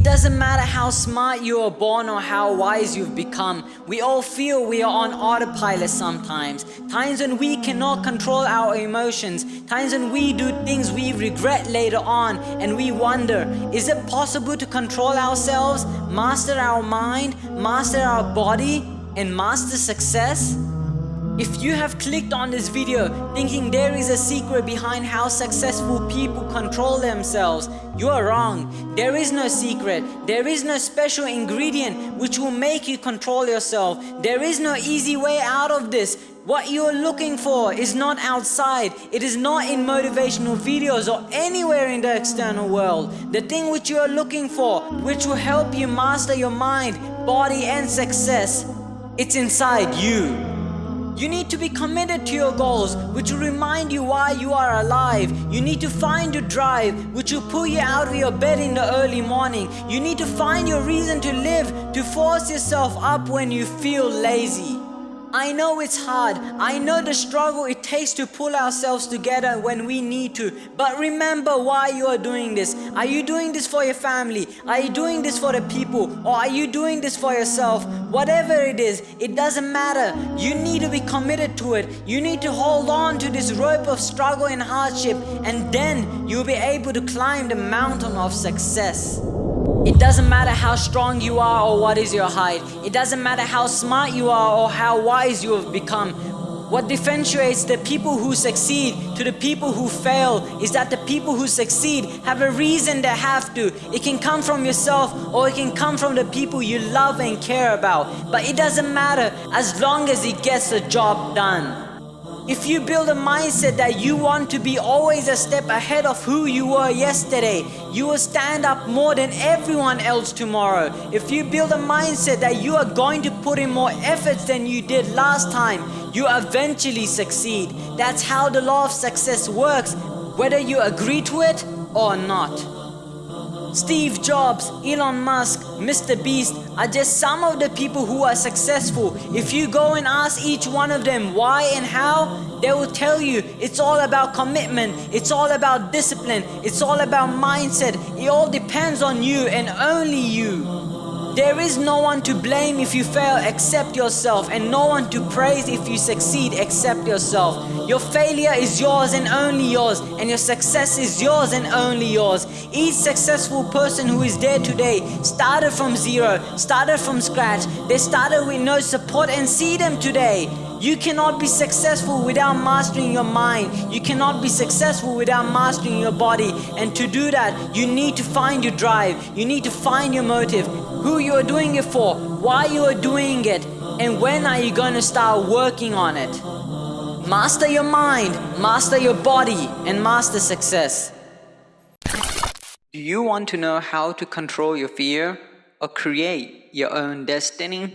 It doesn't matter how smart you are born or how wise you've become. We all feel we are on autopilot sometimes. Times when we cannot control our emotions. Times when we do things we regret later on and we wonder, is it possible to control ourselves, master our mind, master our body and master success? If you have clicked on this video thinking there is a secret behind how successful people control themselves, you are wrong. There is no secret. There is no special ingredient which will make you control yourself. There is no easy way out of this. What you are looking for is not outside. It is not in motivational videos or anywhere in the external world. The thing which you are looking for, which will help you master your mind, body and success, it's inside you. You need to be committed to your goals, which will remind you why you are alive. You need to find your drive, which will pull you out of your bed in the early morning. You need to find your reason to live, to force yourself up when you feel lazy. I know it's hard. I know the struggle it takes to pull ourselves together when we need to. But remember why you are doing this. Are you doing this for your family? Are you doing this for the people? Or are you doing this for yourself? Whatever it is, it doesn't matter. You need to be committed to it. You need to hold on to this rope of struggle and hardship and then you'll be able to climb the mountain of success. It doesn't matter how strong you are or what is your height. It doesn't matter how smart you are or how wise you have become. What differentiates the people who succeed to the people who fail is that the people who succeed have a reason they have to. It can come from yourself or it can come from the people you love and care about. But it doesn't matter as long as it gets the job done. If you build a mindset that you want to be always a step ahead of who you were yesterday, you will stand up more than everyone else tomorrow. If you build a mindset that you are going to put in more efforts than you did last time, you eventually succeed. That's how the law of success works, whether you agree to it or not. Steve Jobs, Elon Musk, Mr. Beast are just some of the people who are successful. If you go and ask each one of them why and how, they will tell you it's all about commitment, it's all about discipline, it's all about mindset. It all depends on you and only you. There is no one to blame if you fail except yourself and no one to praise if you succeed except yourself. Your failure is yours and only yours and your success is yours and only yours. Each successful person who is there today started from zero, started from scratch. They started with no support and see them today. You cannot be successful without mastering your mind. You cannot be successful without mastering your body. And to do that, you need to find your drive. You need to find your motive. Who you are doing it for, why you are doing it, and when are you going to start working on it. Master your mind, master your body, and master success. Do you want to know how to control your fear or create your own destiny?